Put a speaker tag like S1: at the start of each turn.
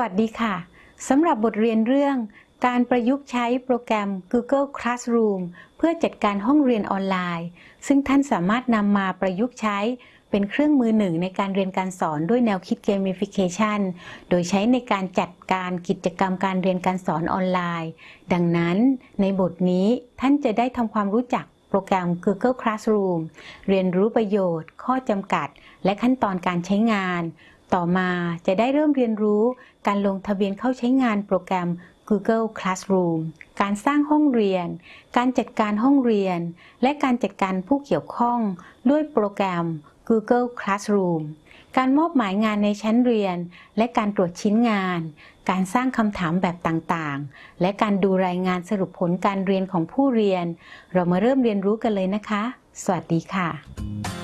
S1: วัสดีค่ะ สำหรับบทเรียนเรื่องการประยุกต์ใช้โปรแกรม Google Classroom เพื่อจัดการห้องเรียนออนไลน์ ซึ่งท่านสามารถนำมาประยุกต์ใช้เป็นเครื่องมือหนึ่งในการเรียนการสอนด้วยแนวคิด Gamification โดยใช้ในการจัดการกิจกรรมการเรียนการสอนออนไลน์ ดังนั้นในบทนี้ท่านจะได้ทำความรู้จักโปรแกรม Google Classroom เรียนรู้ประโยชน์ ข้อจำกัด และขั้นตอนการใช้งาน ต่อมาจะได้เริ่มเรียนรู้การลงทะเบียนเข้าใช้งานโปรแกรม Google Classroom การสร้างห้องเรียน การจัดการห้องเรียน และการจัดการผู้เกี่ยวข้องด้วยโปรแกรม Google Classroom การมอบหมายงานในชั้นเรียน และการตรวจชิ้นงาน การสร้างคำถามแบบต่างๆ และการดูรายงานสรุปผลการเรียนของผู้เรียน เรามาเริ่มเรียนรู้กันเลยนะคะ สวัสดีค่ะ